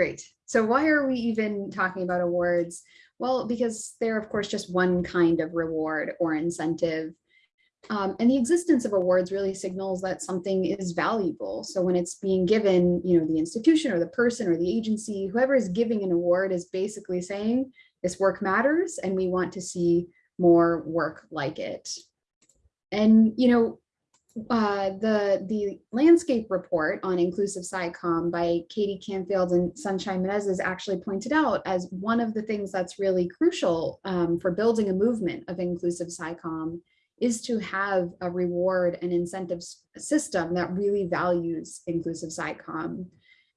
great. So why are we even talking about awards? Well, because they're of course just one kind of reward or incentive. Um, and the existence of awards really signals that something is valuable. So when it's being given, you know, the institution or the person or the agency, whoever is giving an award is basically saying this work matters and we want to see more work like it. And, you know, uh, the, the landscape report on inclusive SciComm by Katie Canfield and Sunshine Menezes actually pointed out as one of the things that's really crucial um, for building a movement of inclusive SciComm is to have a reward and incentive system that really values inclusive SciComm.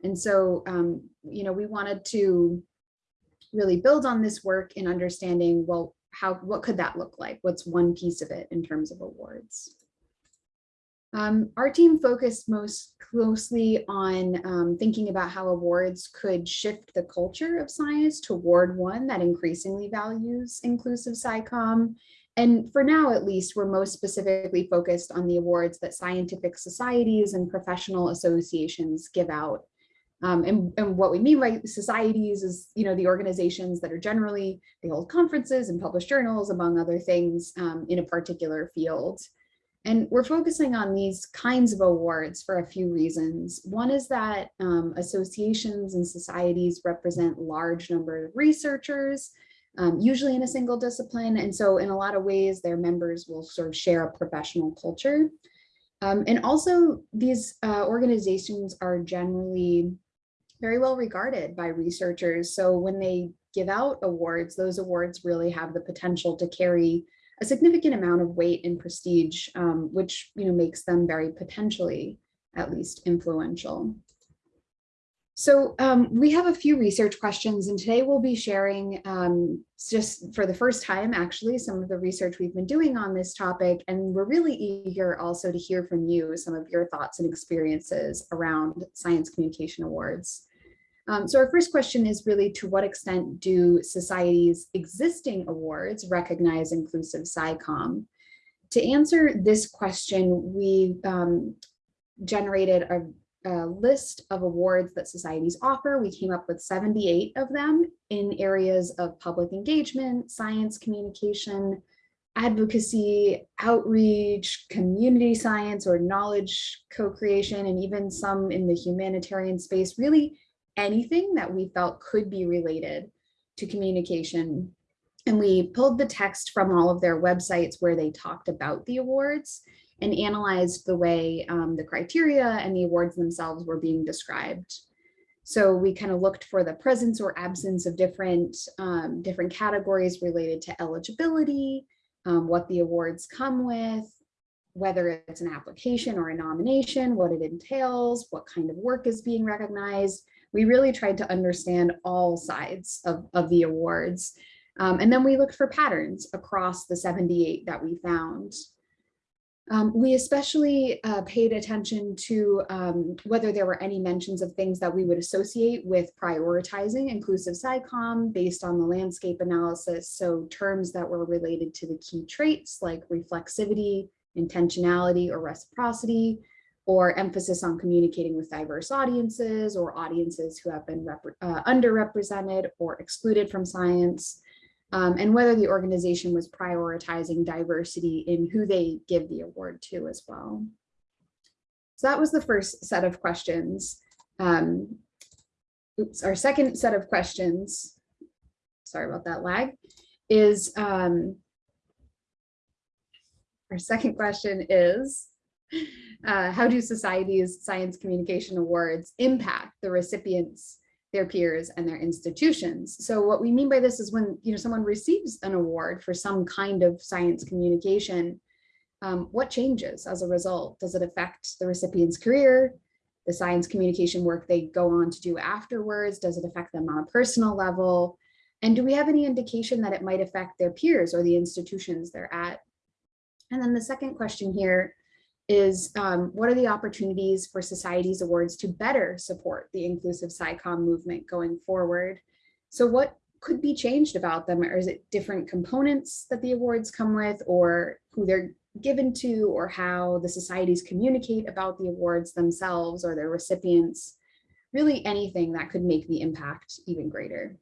And so, um, you know, we wanted to really build on this work in understanding, well, how, what could that look like? What's one piece of it in terms of awards? Um, our team focused most closely on um, thinking about how awards could shift the culture of science toward one that increasingly values inclusive SciComm. And for now, at least, we're most specifically focused on the awards that scientific societies and professional associations give out. Um, and, and what we mean by societies is, you know, the organizations that are generally, they hold conferences and publish journals, among other things, um, in a particular field. And we're focusing on these kinds of awards for a few reasons. One is that um, associations and societies represent large number of researchers, um, usually in a single discipline. And so in a lot of ways, their members will sort of share a professional culture. Um, and also these uh, organizations are generally very well regarded by researchers. So when they give out awards, those awards really have the potential to carry a significant amount of weight and prestige, um, which you know makes them very potentially at least influential. So um, we have a few research questions and today we'll be sharing um, just for the first time actually some of the research we've been doing on this topic and we're really eager also to hear from you some of your thoughts and experiences around science communication awards. Um, so our first question is really to what extent do society's existing awards recognize inclusive SciComm? To answer this question, we um, generated a, a, list of awards that societies offer. We came up with 78 of them in areas of public engagement, science communication, advocacy, outreach, community science or knowledge co-creation, and even some in the humanitarian space, really anything that we felt could be related to communication. And we pulled the text from all of their websites where they talked about the awards and analyzed the way um, the criteria and the awards themselves were being described. So we kind of looked for the presence or absence of different, um, different categories related to eligibility, um, what the awards come with, whether it's an application or a nomination, what it entails, what kind of work is being recognized, we really tried to understand all sides of, of the awards. Um, and then we looked for patterns across the 78 that we found. Um, we especially uh, paid attention to um, whether there were any mentions of things that we would associate with prioritizing inclusive SciComm based on the landscape analysis. So terms that were related to the key traits like reflexivity, intentionality, or reciprocity, or emphasis on communicating with diverse audiences or audiences who have been uh, underrepresented or excluded from science, um, and whether the organization was prioritizing diversity in who they give the award to as well. So that was the first set of questions. Um, oops, our second set of questions, sorry about that lag, is um, our second question is, uh, how do society's science communication awards impact the recipients, their peers, and their institutions? So what we mean by this is when you know someone receives an award for some kind of science communication, um, what changes as a result? Does it affect the recipient's career, the science communication work they go on to do afterwards? Does it affect them on a personal level? And do we have any indication that it might affect their peers or the institutions they're at? And then the second question here is um, what are the opportunities for society's awards to better support the inclusive SciComm movement going forward? So what could be changed about them? Or is it different components that the awards come with or who they're given to or how the societies communicate about the awards themselves or their recipients? really anything that could make the impact even greater.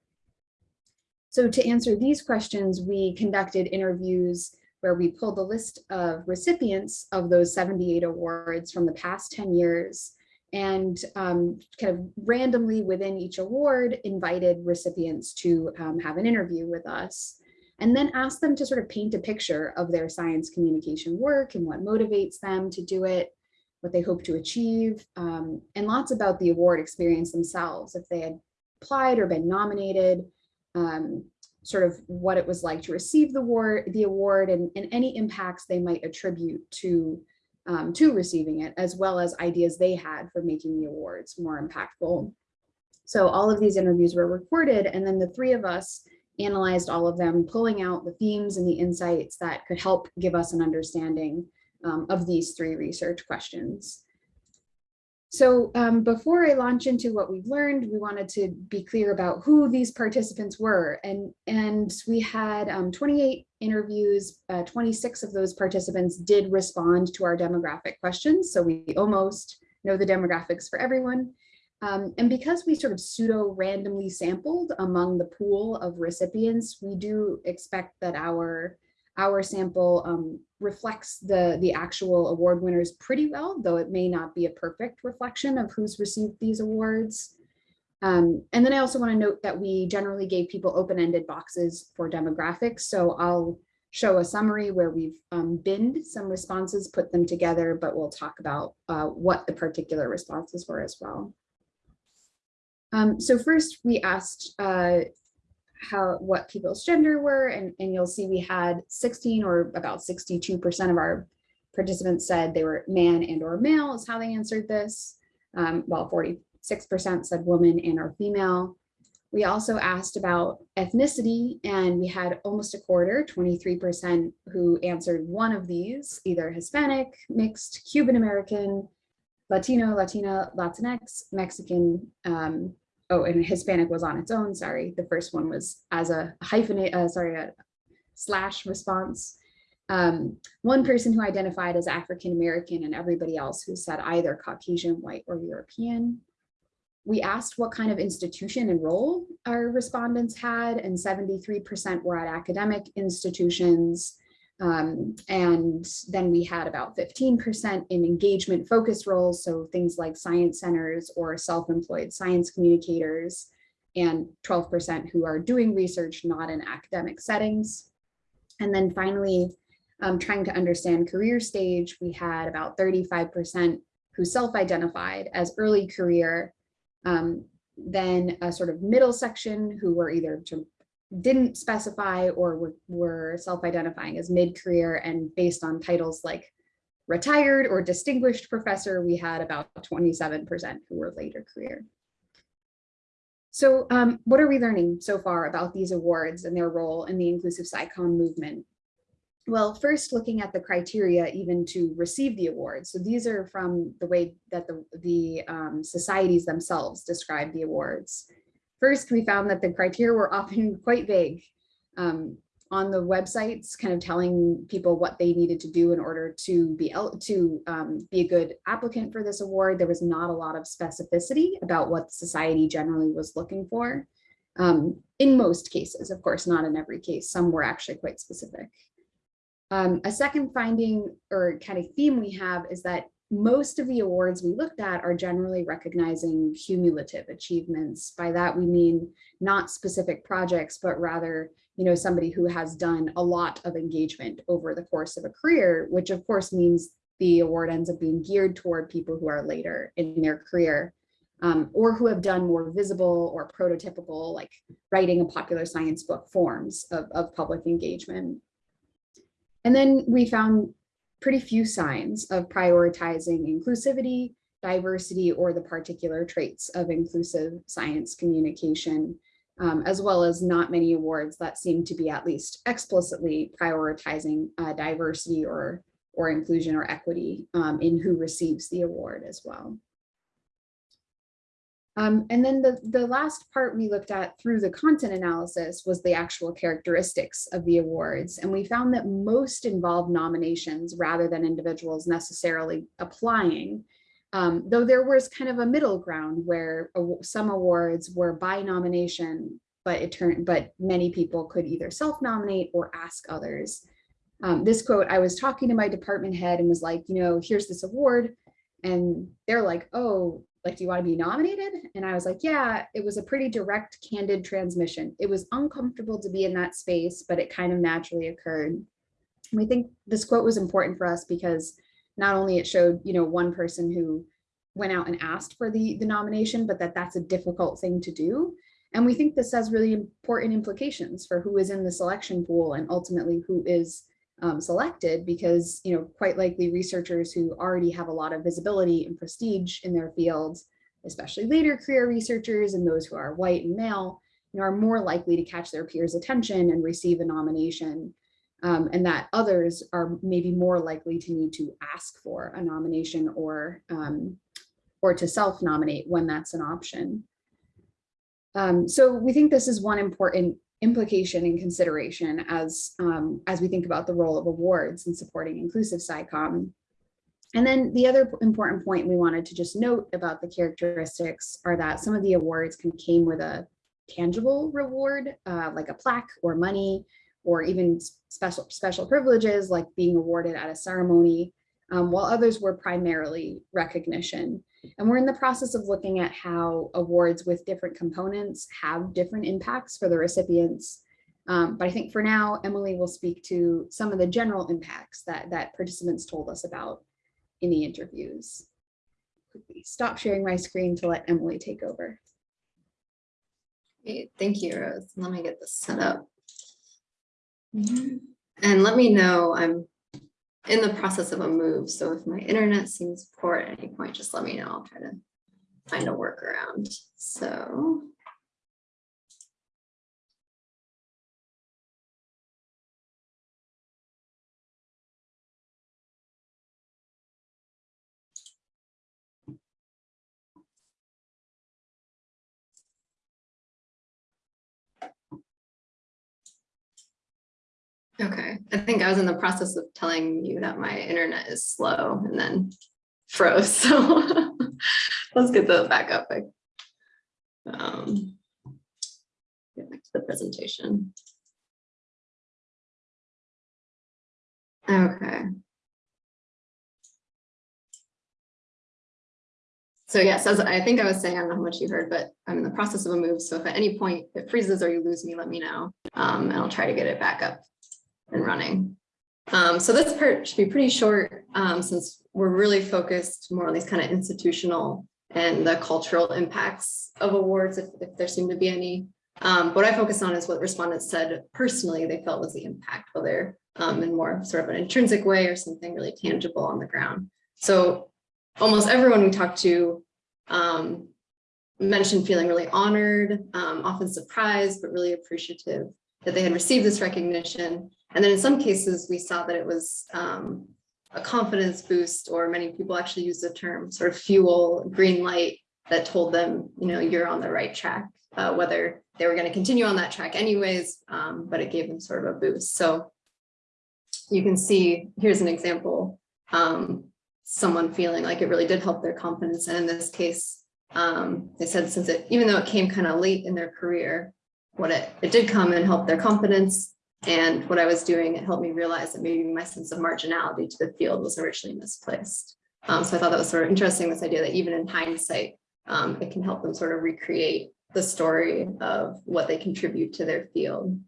So to answer these questions, we conducted interviews where we pulled the list of recipients of those 78 awards from the past 10 years and um, kind of randomly within each award invited recipients to um, have an interview with us and then asked them to sort of paint a picture of their science communication work and what motivates them to do it, what they hope to achieve, um, and lots about the award experience themselves, if they had applied or been nominated, um, sort of what it was like to receive the award, the award and, and any impacts they might attribute to um, to receiving it, as well as ideas they had for making the awards more impactful. So all of these interviews were recorded, and then the three of us analyzed all of them, pulling out the themes and the insights that could help give us an understanding um, of these three research questions. So um, before I launch into what we've learned, we wanted to be clear about who these participants were. And, and we had um, 28 interviews, uh, 26 of those participants did respond to our demographic questions. So we almost know the demographics for everyone. Um, and because we sort of pseudo randomly sampled among the pool of recipients, we do expect that our our sample um, reflects the, the actual award winners pretty well, though it may not be a perfect reflection of who's received these awards. Um, and then I also want to note that we generally gave people open-ended boxes for demographics. So I'll show a summary where we've um, binned some responses, put them together, but we'll talk about uh, what the particular responses were as well. Um, so first we asked uh, how what people's gender were, and, and you'll see we had 16 or about 62% of our participants said they were man and or male is how they answered this, um, while 46% said woman and or female. We also asked about ethnicity and we had almost a quarter, 23% who answered one of these, either Hispanic, mixed, Cuban American, Latino, Latina, Latinx, Mexican, um, oh, and Hispanic was on its own, sorry. The first one was as a hyphenate, uh, sorry, a slash response. Um, one person who identified as African-American and everybody else who said either Caucasian, white, or European. We asked what kind of institution and role our respondents had, and 73% were at academic institutions, um, and then we had about 15% in engagement focused roles. So things like science centers or self-employed science communicators and 12% who are doing research not in academic settings. And then finally, um, trying to understand career stage, we had about 35% who self-identified as early career, um, then a sort of middle section who were either didn't specify or were, self-identifying as mid-career and based on titles like retired or distinguished professor, we had about 27% who were later career. So um, what are we learning so far about these awards and their role in the inclusive SciComm movement? Well, first looking at the criteria even to receive the awards. So these are from the way that the, the um, societies themselves describe the awards. First, we found that the criteria were often quite vague um, on the websites, kind of telling people what they needed to do in order to be to um, be a good applicant for this award. There was not a lot of specificity about what society generally was looking for. Um, in most cases, of course, not in every case, some were actually quite specific. Um, a second finding or kind of theme we have is that most of the awards we looked at are generally recognizing cumulative achievements. By that we mean not specific projects, but rather, you know, somebody who has done a lot of engagement over the course of a career, which of course means the award ends up being geared toward people who are later in their career um, or who have done more visible or prototypical, like writing a popular science book forms of, of public engagement. And then we found pretty few signs of prioritizing inclusivity, diversity, or the particular traits of inclusive science communication, um, as well as not many awards that seem to be at least explicitly prioritizing uh, diversity or, or inclusion or equity um, in who receives the award as well. Um, and then the, the last part we looked at through the content analysis was the actual characteristics of the awards. And we found that most involved nominations rather than individuals necessarily applying. Um, though there was kind of a middle ground where some awards were by nomination, but it turned, but many people could either self-nominate or ask others. Um, this quote, I was talking to my department head and was like, you know, here's this award. And they're like, oh, like, do you want to be nominated? And I was like, yeah, it was a pretty direct, candid transmission. It was uncomfortable to be in that space, but it kind of naturally occurred. We think this quote was important for us because not only it showed, you know, one person who went out and asked for the, the nomination, but that that's a difficult thing to do. And we think this has really important implications for who is in the selection pool and ultimately who is um, selected because, you know, quite likely researchers who already have a lot of visibility and prestige in their fields, especially later career researchers and those who are white and male, you know, are more likely to catch their peers' attention and receive a nomination. Um, and that others are maybe more likely to need to ask for a nomination or um, or to self-nominate when that's an option. Um, so we think this is one important implication and consideration as, um, as we think about the role of awards in supporting inclusive SciComm. And then the other important point we wanted to just note about the characteristics are that some of the awards can came with a tangible reward, uh, like a plaque or money, or even special special privileges like being awarded at a ceremony, um, while others were primarily recognition. And we're in the process of looking at how awards with different components have different impacts for the recipients. Um, but I think for now, Emily will speak to some of the general impacts that, that participants told us about in the interviews. Stop sharing my screen to let Emily take over. Great, thank you, Rose. Let me get this set up. And let me know, I'm in the process of a move, so if my internet seems poor at any point, just let me know. I'll try to find a workaround. So. Okay, I think I was in the process of telling you that my internet is slow and then froze, so let's get the back up. Um, Get back to the presentation. Okay. So yes, as I think I was saying, I don't know how much you heard, but I'm in the process of a move. So if at any point it freezes or you lose me, let me know. Um, and I'll try to get it back up and running. Um, so this part should be pretty short um, since we're really focused more on these kind of institutional and the cultural impacts of awards, if, if there seem to be any. Um, what I focus on is what respondents said personally they felt was the impact, whether um, in more sort of an intrinsic way or something really tangible on the ground. So almost everyone we talked to um, mentioned feeling really honored, um, often surprised, but really appreciative that they had received this recognition. And then in some cases, we saw that it was um, a confidence boost, or many people actually use the term sort of fuel, green light that told them, you know, you're on the right track, uh, whether they were going to continue on that track anyways, um, but it gave them sort of a boost. So you can see, here's an example, um, someone feeling like it really did help their confidence. And in this case, um, they said since it, even though it came kind of late in their career, what it, it did come and help their confidence. And what I was doing, it helped me realize that maybe my sense of marginality to the field was originally misplaced. Um, so I thought that was sort of interesting, this idea that even in hindsight, um, it can help them sort of recreate the story of what they contribute to their field.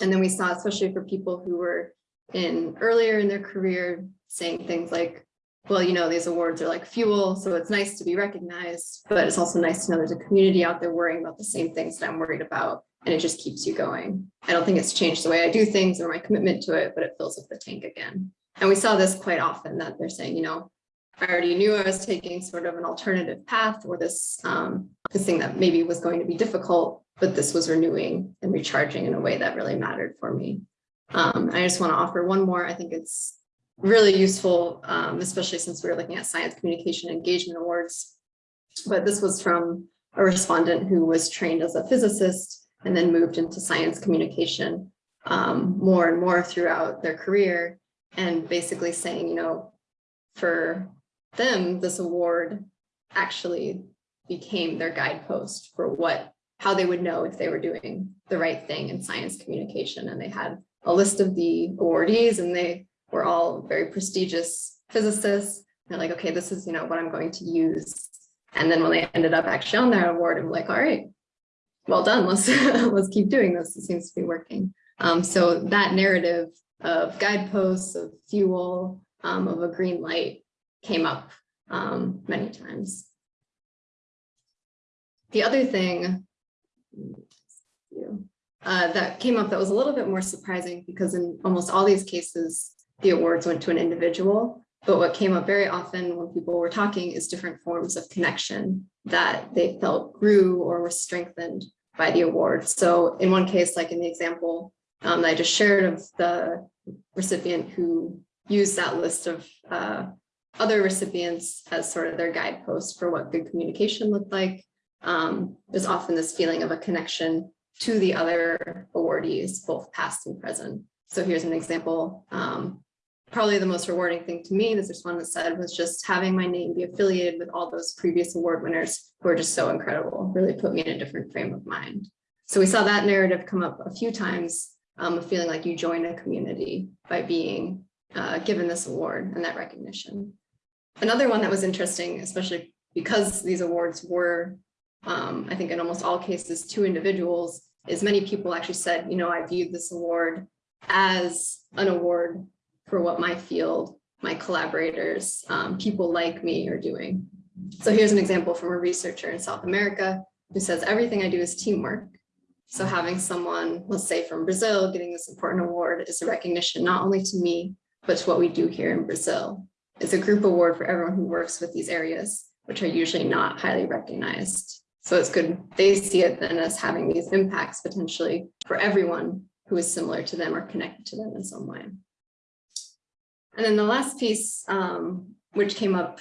And then we saw, especially for people who were in earlier in their career, saying things like, well, you know, these awards are like fuel, so it's nice to be recognized, but it's also nice to know there's a community out there worrying about the same things that I'm worried about, and it just keeps you going. I don't think it's changed the way I do things or my commitment to it, but it fills up the tank again. And we saw this quite often that they're saying, you know, I already knew I was taking sort of an alternative path or this, um, this thing that maybe was going to be difficult, but this was renewing and recharging in a way that really mattered for me. Um, I just want to offer one more. I think it's really useful, um, especially since we were looking at science communication engagement awards. But this was from a respondent who was trained as a physicist and then moved into science communication um, more and more throughout their career and basically saying, you know, for them, this award actually became their guidepost for what, how they would know if they were doing the right thing in science communication. And they had a list of the awardees and they were all very prestigious physicists. They're like, okay, this is, you know, what I'm going to use. And then when they ended up actually on that award, I'm like, all right, well done. Let's let's keep doing this. It seems to be working. Um, so that narrative of guideposts, of fuel, um, of a green light came up um, many times. The other thing uh, that came up that was a little bit more surprising because in almost all these cases, the awards went to an individual. But what came up very often when people were talking is different forms of connection that they felt grew or were strengthened by the award. So in one case, like in the example um, that I just shared of the recipient who used that list of uh, other recipients as sort of their guidepost for what good communication looked like, um, there's often this feeling of a connection to the other awardees, both past and present. So here's an example. Um, probably the most rewarding thing to me, this is one that said, was just having my name be affiliated with all those previous award winners who are just so incredible, really put me in a different frame of mind. So we saw that narrative come up a few times, um, feeling like you join a community by being uh, given this award and that recognition. Another one that was interesting, especially because these awards were, um, I think in almost all cases, to individuals, is many people actually said, you know, I viewed this award as an award for what my field, my collaborators, um, people like me are doing. So here's an example from a researcher in South America who says everything I do is teamwork. So having someone, let's say from Brazil, getting this important award is a recognition not only to me, but to what we do here in Brazil. It's a group award for everyone who works with these areas, which are usually not highly recognized. So it's good they see it then as having these impacts potentially for everyone who is similar to them or connected to them in some way. And then the last piece, um, which came up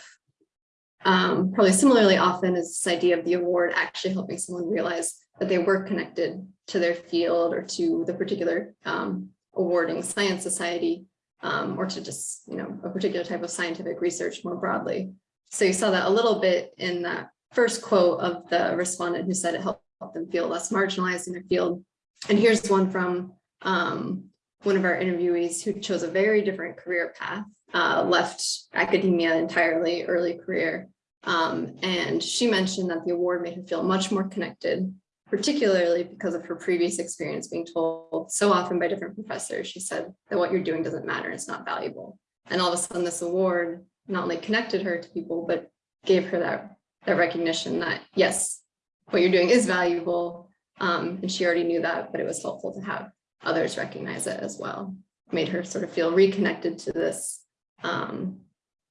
um, probably similarly often is this idea of the award actually helping someone realize that they were connected to their field or to the particular um, awarding science society um, or to just, you know, a particular type of scientific research more broadly. So you saw that a little bit in that first quote of the respondent who said it helped them feel less marginalized in their field. And here's one from um, one of our interviewees who chose a very different career path, uh, left academia entirely early career. Um, and she mentioned that the award made her feel much more connected, particularly because of her previous experience being told so often by different professors. She said that what you're doing doesn't matter, it's not valuable. And all of a sudden this award not only connected her to people, but gave her that, that recognition that yes, what you're doing is valuable. Um, and she already knew that, but it was helpful to have others recognize it as well. Made her sort of feel reconnected to this um,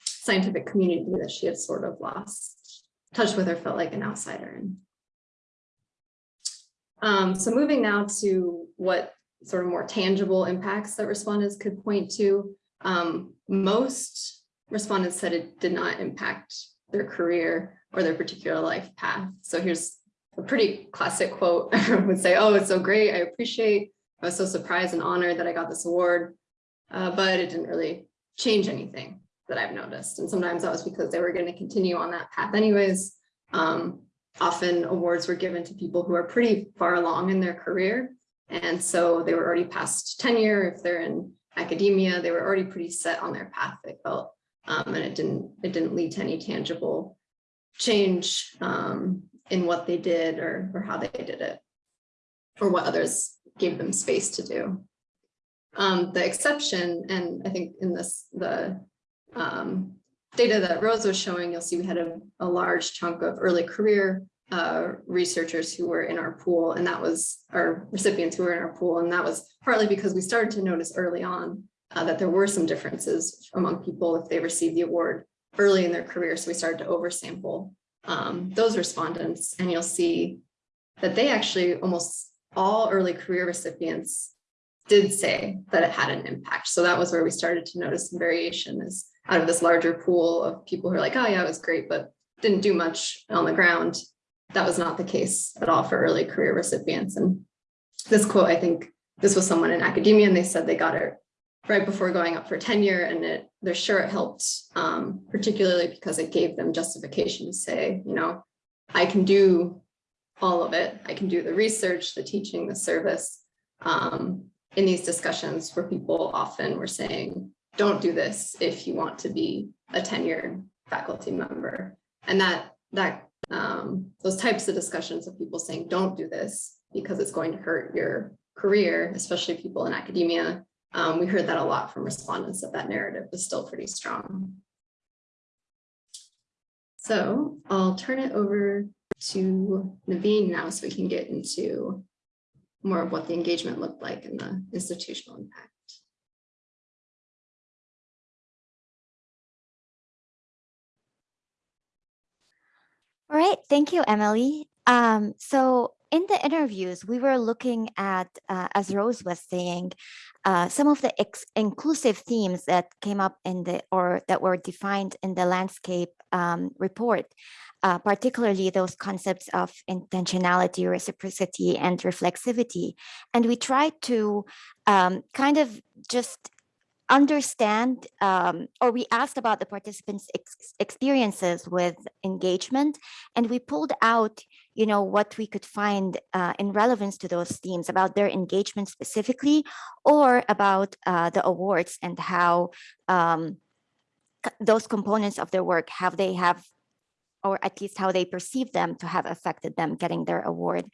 scientific community that she had sort of lost touch with or felt like an outsider in. Um, so moving now to what sort of more tangible impacts that respondents could point to. Um, most respondents said it did not impact their career or their particular life path. So here's a pretty classic quote. Everyone would say, oh, it's so great. I appreciate I was so surprised and honored that I got this award, uh, but it didn't really change anything that I've noticed. And sometimes that was because they were going to continue on that path anyways. Um, often awards were given to people who are pretty far along in their career. And so they were already past tenure. If they're in academia, they were already pretty set on their path, they felt. Um, and it didn't, it didn't lead to any tangible change um, in what they did or, or how they did it or what others gave them space to do. Um, the exception, and I think in this, the um, data that Rose was showing, you'll see we had a, a large chunk of early career uh, researchers who were in our pool, and that was our recipients who were in our pool, and that was partly because we started to notice early on uh, that there were some differences among people if they received the award early in their career, so we started to oversample um, those respondents, and you'll see that they actually almost all early career recipients did say that it had an impact. So that was where we started to notice some variation is out of this larger pool of people who are like, oh yeah, it was great, but didn't do much on the ground. That was not the case at all for early career recipients. And this quote, I think this was someone in academia and they said they got it right before going up for tenure and it, they're sure it helped, um, particularly because it gave them justification to say, you know, I can do all of it. I can do the research, the teaching, the service. Um, in these discussions where people often were saying, don't do this if you want to be a tenured faculty member. And that, that, um, those types of discussions of people saying, don't do this because it's going to hurt your career, especially people in academia. Um, we heard that a lot from respondents that that narrative is still pretty strong. So I'll turn it over to Naveen now so we can get into more of what the engagement looked like and the institutional impact. All right, thank you, Emily. Um, so in the interviews, we were looking at, uh, as Rose was saying, uh, some of the inclusive themes that came up in the, or that were defined in the landscape um, report, uh, particularly those concepts of intentionality, reciprocity, and reflexivity. And we tried to um, kind of just understand um, or we asked about the participants ex experiences with engagement and we pulled out you know what we could find uh, in relevance to those themes about their engagement specifically or about uh, the awards and how um, those components of their work how they have or at least how they perceive them to have affected them getting their award.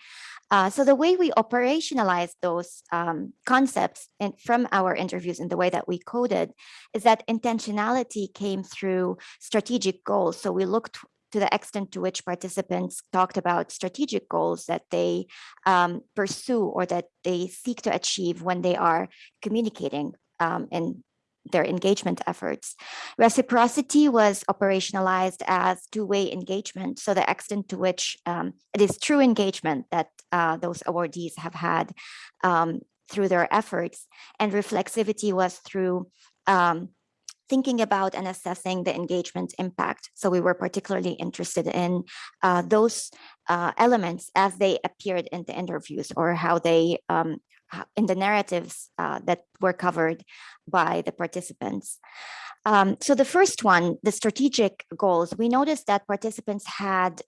Uh, so the way we operationalize those um, concepts in, from our interviews and the way that we coded is that intentionality came through strategic goals. So we looked to the extent to which participants talked about strategic goals that they um, pursue or that they seek to achieve when they are communicating um, in their engagement efforts. Reciprocity was operationalized as two-way engagement. So the extent to which um, it is true engagement that uh, those awardees have had um, through their efforts. And reflexivity was through um, thinking about and assessing the engagement impact. So we were particularly interested in uh, those uh, elements as they appeared in the interviews or how they um, in the narratives uh, that were covered by the participants. Um, so the first one, the strategic goals, we noticed that participants had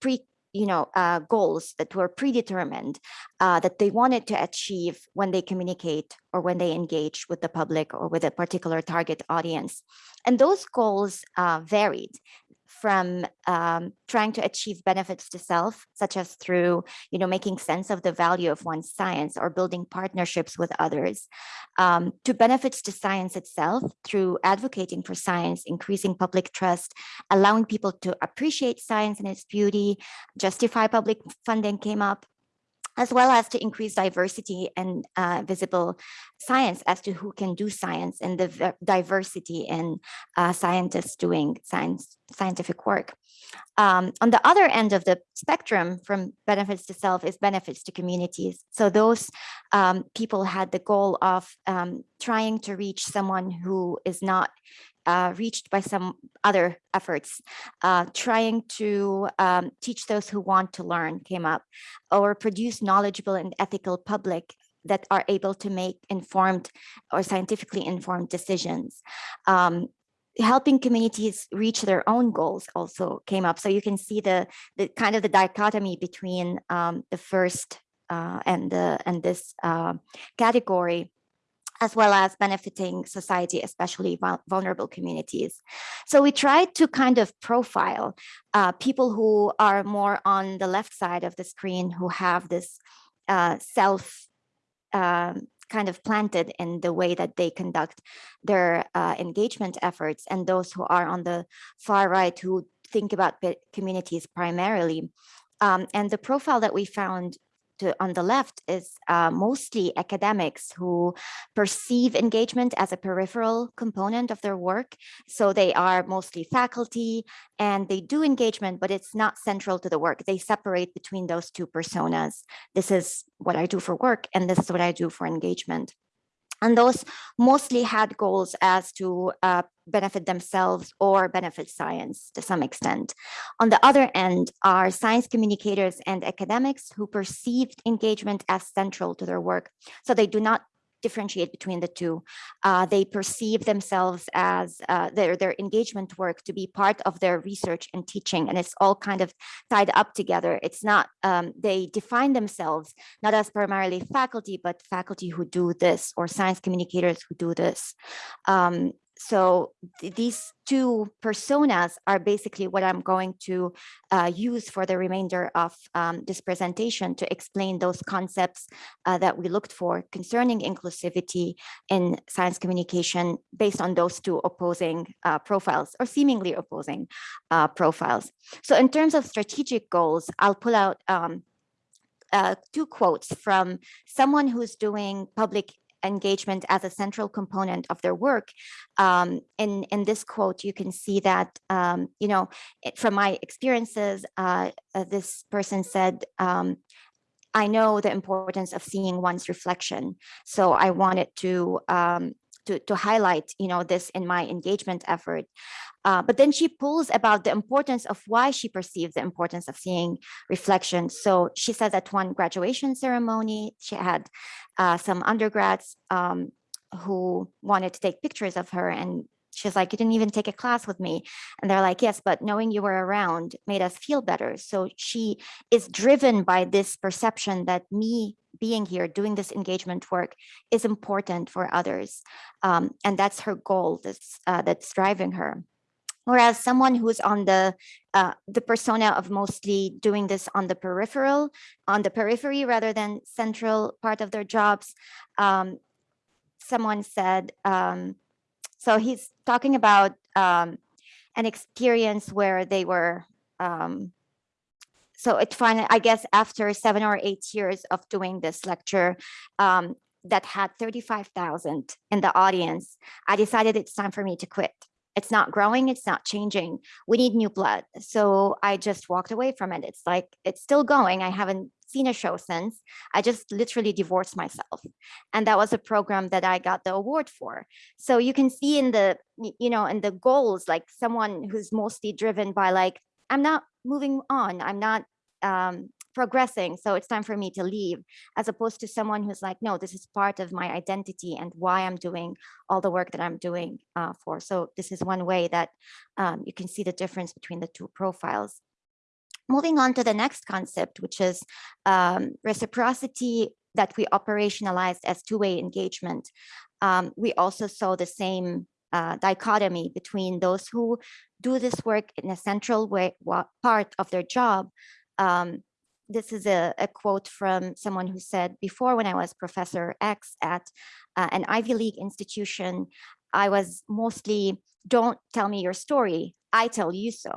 pre you know, uh, goals that were predetermined uh, that they wanted to achieve when they communicate or when they engage with the public or with a particular target audience. And those goals uh, varied from um, trying to achieve benefits to self, such as through, you know, making sense of the value of one's science or building partnerships with others, um, to benefits to science itself through advocating for science, increasing public trust, allowing people to appreciate science and its beauty, justify public funding came up, as well as to increase diversity and uh, visible science as to who can do science and the diversity in uh, scientists doing science scientific work. Um, on the other end of the spectrum from benefits to self is benefits to communities. So those um, people had the goal of um, trying to reach someone who is not uh, reached by some other efforts. Uh, trying to um, teach those who want to learn came up, or produce knowledgeable and ethical public that are able to make informed or scientifically informed decisions. Um, helping communities reach their own goals also came up. So you can see the, the kind of the dichotomy between um, the first uh, and the and this uh, category as well as benefiting society, especially vulnerable communities. So we tried to kind of profile uh, people who are more on the left side of the screen who have this uh, self uh, kind of planted in the way that they conduct their uh, engagement efforts and those who are on the far right who think about communities primarily. Um, and the profile that we found to, on the left is uh, mostly academics who perceive engagement as a peripheral component of their work. So they are mostly faculty and they do engagement, but it's not central to the work. They separate between those two personas. This is what I do for work and this is what I do for engagement. And those mostly had goals as to uh, benefit themselves or benefit science to some extent. On the other end are science communicators and academics who perceived engagement as central to their work. So they do not differentiate between the two. Uh, they perceive themselves as uh, their, their engagement work to be part of their research and teaching, and it's all kind of tied up together. It's not, um, they define themselves not as primarily faculty, but faculty who do this or science communicators who do this. Um, so th- these two personas are basically what I'm going to uh, use for the remainder of um, this presentation to explain those concepts uh, that we looked for concerning inclusivity in science communication based on those two opposing uh, profiles or seemingly opposing uh, profiles. So in terms of strategic goals, I'll pull out um, uh, two quotes from someone who's doing public engagement as a central component of their work. Um, in, in this quote, you can see that, um, you know, it- from my experiences, uh, uh, this person said, um, I know the importance of seeing one's reflection. So I wanted to um, to, to highlight, you know, this in my engagement effort. Uh, but then she pulls about the importance of why she perceives the importance of seeing reflection. So she says at one graduation ceremony, she had uh, some undergrads um, who wanted to take pictures of her and she's like, you didn't even take a class with me. And they're like, yes, but knowing you were around made us feel better. So she is driven by this perception that me being here, doing this engagement work is important for others. Um, and that's her goal that's, uh, that's driving her. Whereas someone who's on the uh, the persona of mostly doing this on the peripheral, on the periphery rather than central part of their jobs, um, someone said, um, so he's talking about um, an experience where they were, um, so it finally, I guess after seven or eight years of doing this lecture, um, that had 35,000 in the audience, I decided it's time for me to quit. It's not growing, it's not changing. We need new blood. So I just walked away from it. It's like, it's still going. I haven't seen a show since. I just literally divorced myself. And that was a program that I got the award for. So you can see in the, you know, in the goals, like someone who's mostly driven by like, I'm not moving on. I'm not um, progressing. So it's time for me to leave, as opposed to someone who's like, no, this is part of my identity and why I'm doing all the work that I'm doing uh, for. So this is one way that um, you can see the difference between the two profiles. Moving on to the next concept, which is um, reciprocity that we operationalized as two-way engagement. Um, we also saw the same uh, dichotomy between those who do this work in a central way, wa- part of their job. Um, this is a, a quote from someone who said, before when I was Professor X at uh, an Ivy League institution, I was mostly, don't tell me your story, I tell you so.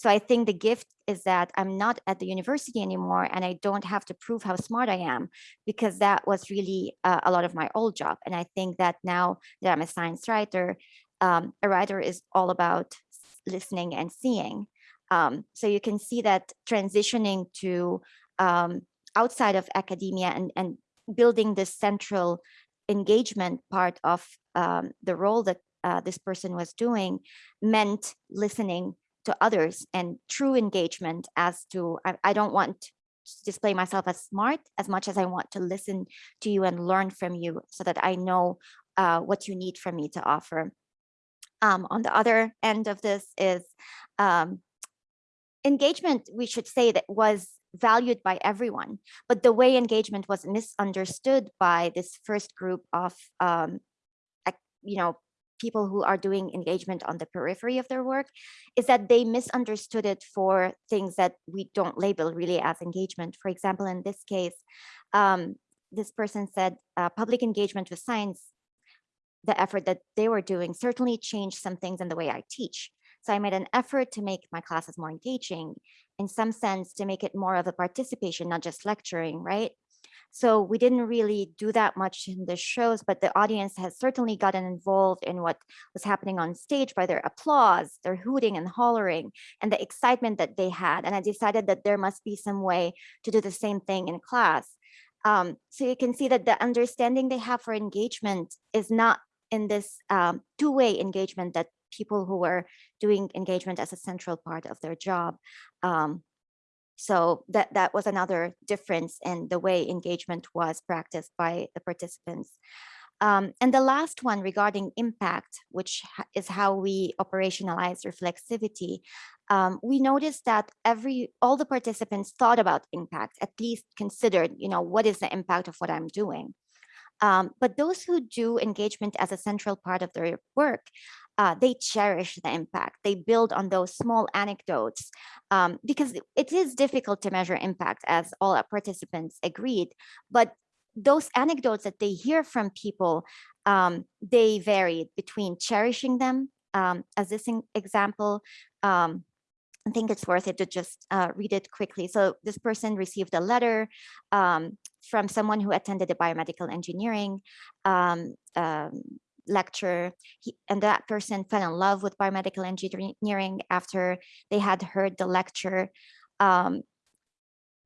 So I think the gift is that I'm not at the university anymore and I don't have to prove how smart I am because that was really uh, a lot of my old job. And I think that now that I'm a science writer, um, a writer is all about listening and seeing. Um, so you can see that transitioning to um, outside of academia and, and building this central engagement part of um, the role that uh, this person was doing meant listening to others and true engagement as to I, I don't want to display myself as smart as much as I want to listen to you and learn from you so that I know uh, what you need from me to offer. Um, on the other end of this is um, engagement, we should say that was valued by everyone, but the way engagement was misunderstood by this first group of, um, you know, people who are doing engagement on the periphery of their work is that they misunderstood it for things that we don't label really as engagement. For example, in this case, um, this person said uh, public engagement with science the effort that they were doing certainly changed some things in the way I teach. So I made an effort to make my classes more engaging, in some sense, to make it more of a participation, not just lecturing, right? So we didn't really do that much in the shows, but the audience has certainly gotten involved in what was happening on stage by their applause, their hooting and hollering, and the excitement that they had. And I decided that there must be some way to do the same thing in class. Um, so you can see that the understanding they have for engagement is not in this um, two-way engagement that people who were doing engagement as a central part of their job. Um, so that that was another difference in the way engagement was practiced by the participants. Um, and the last one regarding impact, which is how we operationalize reflexivity, um, we noticed that every all the participants thought about impact, at least considered, you know, what is the impact of what I'm doing. Um, but those who do engagement as a central part of their work, uh, they cherish the impact. They build on those small anecdotes um, because it is difficult to measure impact, as all our participants agreed. But those anecdotes that they hear from people, um, they varied between cherishing them, um, as this example. Um, I think it's worth it to just uh, read it quickly. So this person received a letter um, from someone who attended a biomedical engineering um, um, lecture, he, and that person fell in love with biomedical engineering after they had heard the lecture. Um,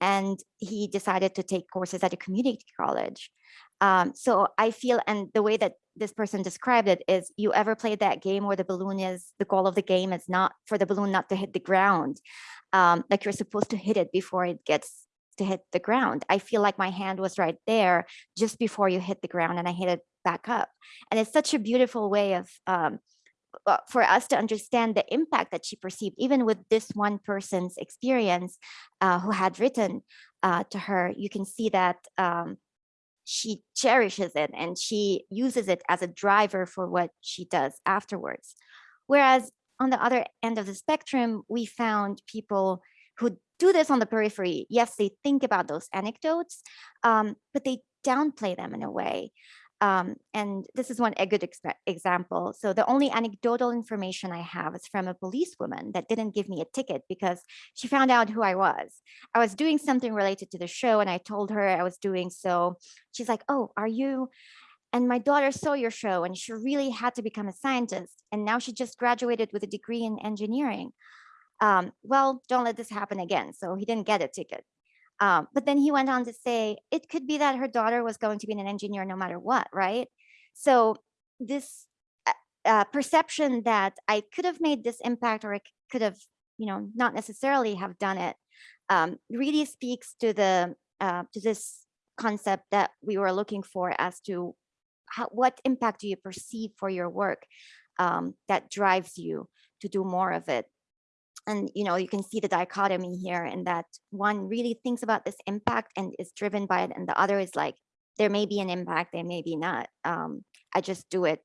and he decided to take courses at a community college. Um, so I feel, and the way that this person described it is you ever played that game where the balloon is, the goal of the game is not for the balloon not to hit the ground. Um, like you're supposed to hit it before it gets to hit the ground. I feel like my hand was right there just before you hit the ground and I hit it back up. And it's such a beautiful way of um, uh, for us to understand the impact that she perceived, even with this one person's experience uh, who had written uh, to her, you can see that um, she cherishes it and she uses it as a driver for what she does afterwards. Whereas on the other end of the spectrum, we found people who do this on the periphery. Yes, they think about those anecdotes, um, but they downplay them in a way. Um, and this is one a good example. So the only anecdotal information I have is from a policewoman that didn't give me a ticket because she found out who I was. I was doing something related to the show, and I told her I was doing so. She's like, "Oh, are you?" And my daughter saw your show, and she really had to become a scientist. And now she just graduated with a degree in engineering. Um, well, don't let this happen again. So he didn't get a ticket. Um, but then he went on to say it could be that her daughter was going to be an engineer no matter what, right? So this uh, uh, perception that I could have made this impact or I could have, you know, not necessarily have done it, um, really speaks to the uh, to this concept that we were looking for as to how, what impact do you perceive for your work um, that drives you to do more of it and you know you can see the dichotomy here in that one really thinks about this impact and is driven by it and the other is like there may be an impact there may be not um, i just do it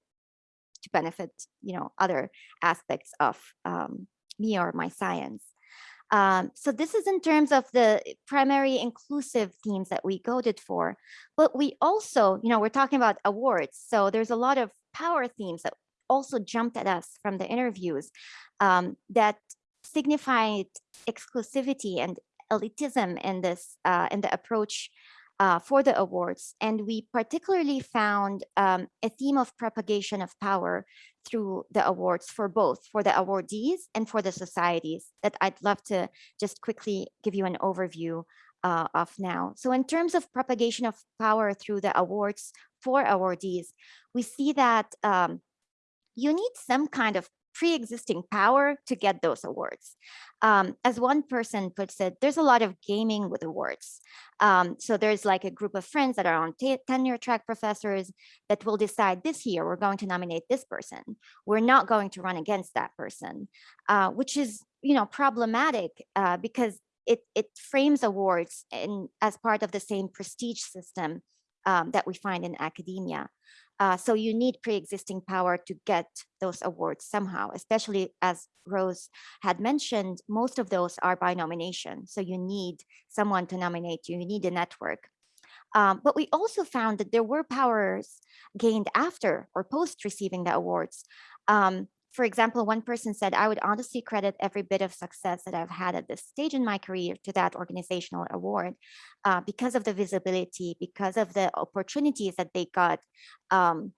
to benefit you know other aspects of um, me or my science. Um, so this is in terms of the primary inclusive themes that we coded for but we also you know we're talking about awards so there's a lot of power themes that also jumped at us from the interviews um, that signified exclusivity and elitism in this uh, in the approach uh, for the awards. And we particularly found um, a theme of propagation of power through the awards for both, for the awardees and for the societies that I'd love to just quickly give you an overview uh, of now. So in terms of propagation of power through the awards for awardees, we see that um, you need some kind of pre-existing power to get those awards. Um, as one person puts it, there's a lot of gaming with awards. Um, so there's like a group of friends that are on tenure track professors that will decide this year we're going to nominate this person. We're not going to run against that person, uh, which is you know problematic uh, because it it frames awards in as part of the same prestige system um, that we find in academia. Uh, so you need pre-existing power to get those awards somehow, especially as Rose had mentioned, most of those are by nomination. So you need someone to nominate you, you need a network. Um, but we also found that there were powers gained after or post receiving the awards. Um, for example, one person said, I would honestly credit every bit of success that I've had at this stage in my career to that organizational award uh, because of the visibility, because of the opportunities that they got. Um,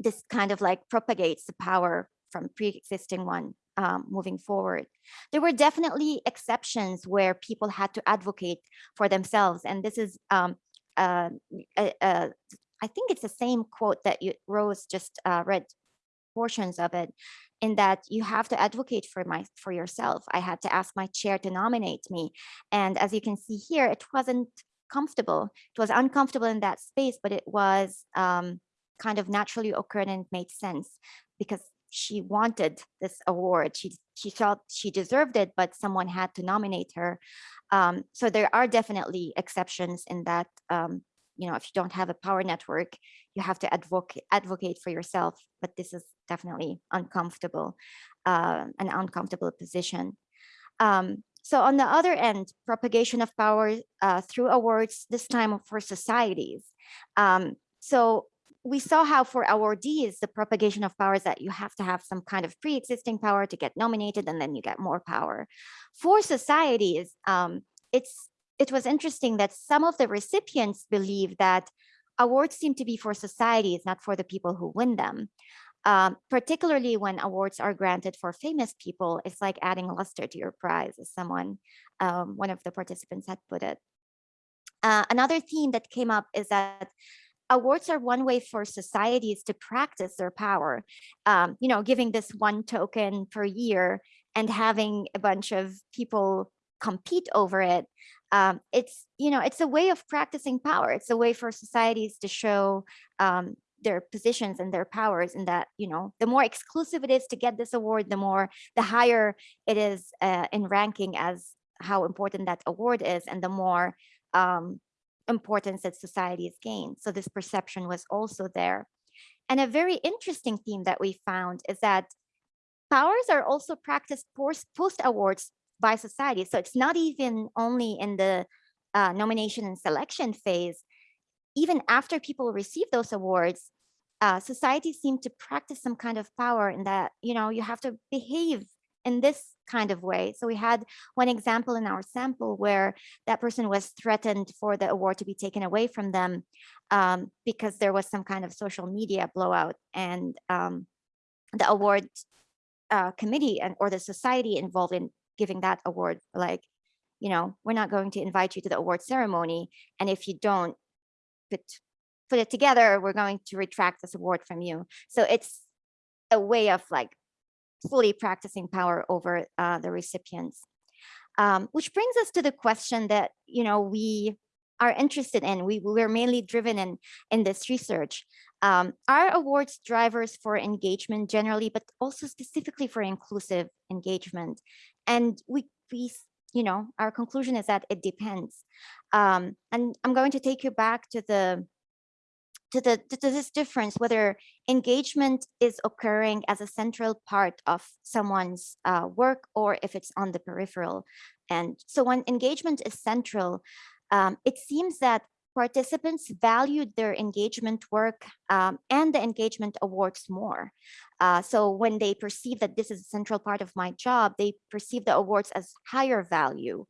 this kind of like propagates the power from pre-existing one um, moving forward. There were definitely exceptions where people had to advocate for themselves. And this is, um, uh, uh, uh, I think it's the same quote that you, Rose just uh, read portions of it in that you have to advocate for my for yourself i had to ask my chair to nominate me and as you can see here it wasn't comfortable it was uncomfortable in that space but it was um kind of naturally occurred and made sense because she wanted this award. She she felt she deserved it, but someone had to nominate her. Um, so there are definitely exceptions in that. Um, you know, if you don't have a power network, you have to advocate advocate for yourself. But this is definitely uncomfortable, uh, an uncomfortable position. Um, so on the other end, propagation of power uh, through awards, this time for societies. Um, so we saw how for awardees, the propagation of power is that you have to have some kind of pre-existing power to get nominated and then you get more power. For societies, um, it's it was interesting that some of the recipients believe that awards seem to be for societies, not for the people who win them. Um, particularly when awards are granted for famous people, it's like adding luster to your prize, as someone, um, one of the participants had put it. Uh, another theme that came up is that awards are one way for societies to practice their power. Um, you know, giving this one token per year and having a bunch of people compete over it. Um, it's, you know, it's a way of practicing power. It's a way for societies to show um, their positions and their powers and that, you know, the more exclusive it is to get this award, the more, the higher it is uh, in ranking as how important that award is and the more um, importance that society societies gain. So this perception was also there. And a very interesting theme that we found is that powers are also practiced post awards by society. So it's not even only in the uh, nomination and selection phase, even after people receive those awards, uh, societies seem to practice some kind of power in that, you know, you have to behave in this kind of way. So we had one example in our sample where that person was threatened for the award to be taken away from them um, because there was some kind of social media blowout and um, the award uh, committee and or the society involved in giving that award like, you know, we're not going to invite you to the award ceremony. And if you don't put, put it together, we're going to retract this award from you. So it's a way of like fully practicing power over uh, the recipients. Um, which brings us to the question that, you know, we are interested in. We, we're mainly driven in, in this research. Um, are awards drivers for engagement generally, but also specifically for inclusive engagement? And we, we you know, our conclusion is that it depends. Um, and I'm going to take you back to the to the to this difference whether engagement is occurring as a central part of someone's uh, work or if it's on the peripheral and so when engagement is central um, it seems that participants valued their engagement work um, and the engagement awards more. Uh, so when they perceive that this is a central part of my job, they perceive the awards as higher value.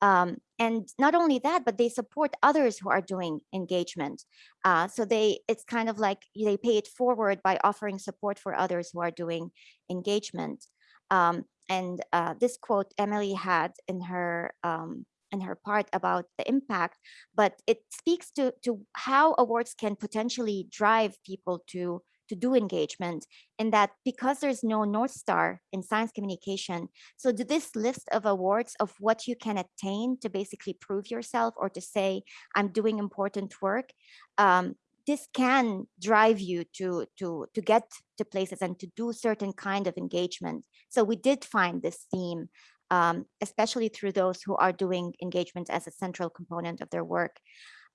Um, and not only that, but they support others who are doing engagement. Uh, so they, it's kind of like they pay it forward by offering support for others who are doing engagement. Um, and uh, this quote Emily had in her um, in her part about the impact, but it speaks to to how awards can potentially drive people to to do engagement and that because there's no North Star in science communication, so this list of awards of what you can attain to basically prove yourself or to say, I'm doing important work, um, this can drive you to, to, to get to places and to do certain kind of engagement. So we did find this theme, um, especially through those who are doing engagement as a central component of their work.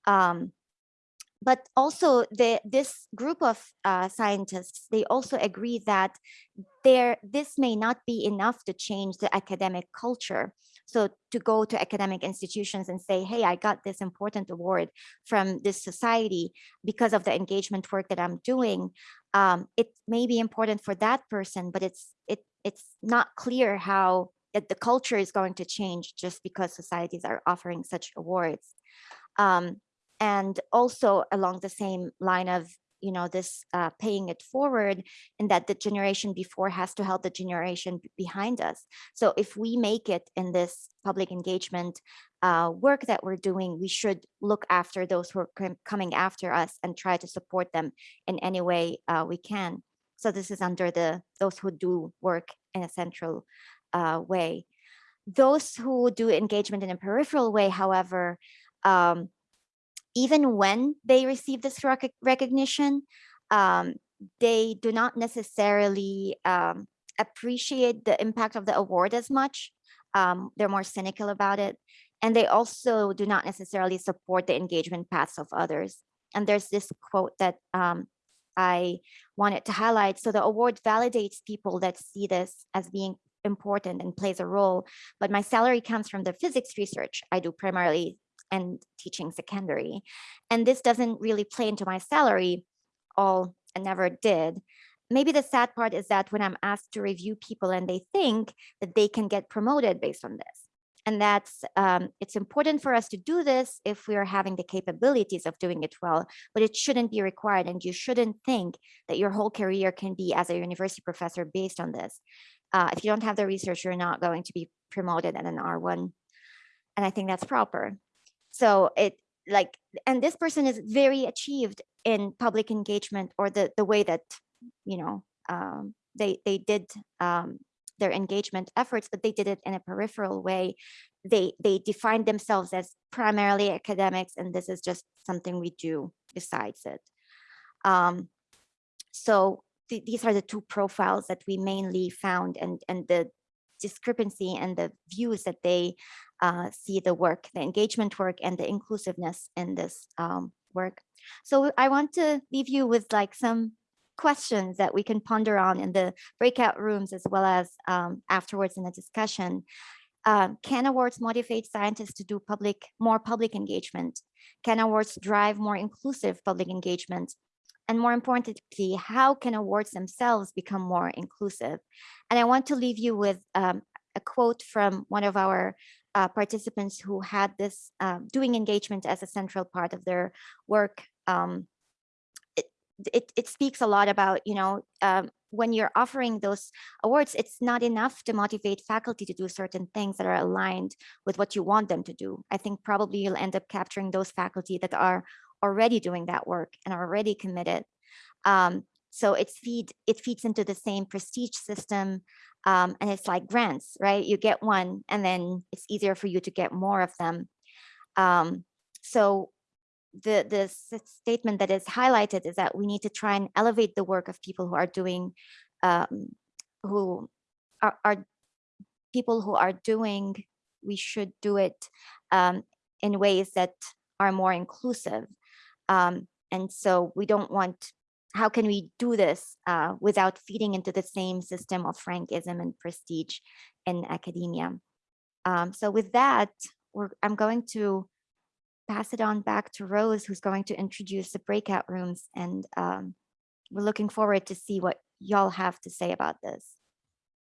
Um, but also the, this group of uh, scientists, they also agree that there this may not be enough to change the academic culture. So to go to academic institutions and say, hey, I got this important award from this society because of the engagement work that I'm doing, um, it may be important for that person, but it's it it's not clear how the culture is going to change just because societies are offering such awards. Um, and also along the same line of you know this uh, paying it forward and that the generation before has to help the generation behind us so if we make it in this public engagement uh, work that we're doing we should look after those who are coming after us and try to support them in any way uh, we can so this is under the those who do work in a central uh, way those who do engagement in a peripheral way however um, even when they receive this rec recognition, um, they do not necessarily um, appreciate the impact of the award as much. Um, they're more cynical about it. And they also do not necessarily support the engagement paths of others. And there's this quote that um, I wanted to highlight. So the award validates people that see this as being important and plays a role, but my salary comes from the physics research I do primarily and teaching secondary. And this doesn't really play into my salary all and never did. Maybe the sad part is that when I'm asked to review people and they think that they can get promoted based on this. And that's, um, it's important for us to do this if we are having the capabilities of doing it well, but it shouldn't be required. And you shouldn't think that your whole career can be as a university professor based on this. Uh, if you don't have the research, you're not going to be promoted at an R1. And I think that's proper. So it like, and this person is very achieved in public engagement or the, the way that, you know, um, they, they did um, their engagement efforts, but they did it in a peripheral way. They, they defined themselves as primarily academics, and this is just something we do besides it. Um, so th these are the two profiles that we mainly found and, and the discrepancy and the views that they uh, see the work, the engagement work and the inclusiveness in this um, work. So I want to leave you with like some questions that we can ponder on in the breakout rooms as well as um, afterwards in the discussion. Um, can awards motivate scientists to do public, more public engagement? Can awards drive more inclusive public engagement? And more importantly, how can awards themselves become more inclusive? And I want to leave you with um, a quote from one of our uh, participants who had this uh, doing engagement as a central part of their work. Um, it, it, it, speaks a lot about, you know, um, when you're offering those awards, it's not enough to motivate faculty to do certain things that are aligned with what you want them to do. I think probably you'll end up capturing those faculty that are already doing that work and are already committed. Um, so it's feed, it feeds into the same prestige system. Um, and it's like grants, right? You get one and then it's easier for you to get more of them. Um, so the, the statement that is highlighted is that we need to try and elevate the work of people who are doing, um, who are, are people who are doing, we should do it um, in ways that are more inclusive. Um, and so we don't want, how can we do this uh, without feeding into the same system of rankism and prestige in academia? Um, so with that, I'm going to pass it on back to Rose, who's going to introduce the breakout rooms. And um, we're looking forward to see what y'all have to say about this.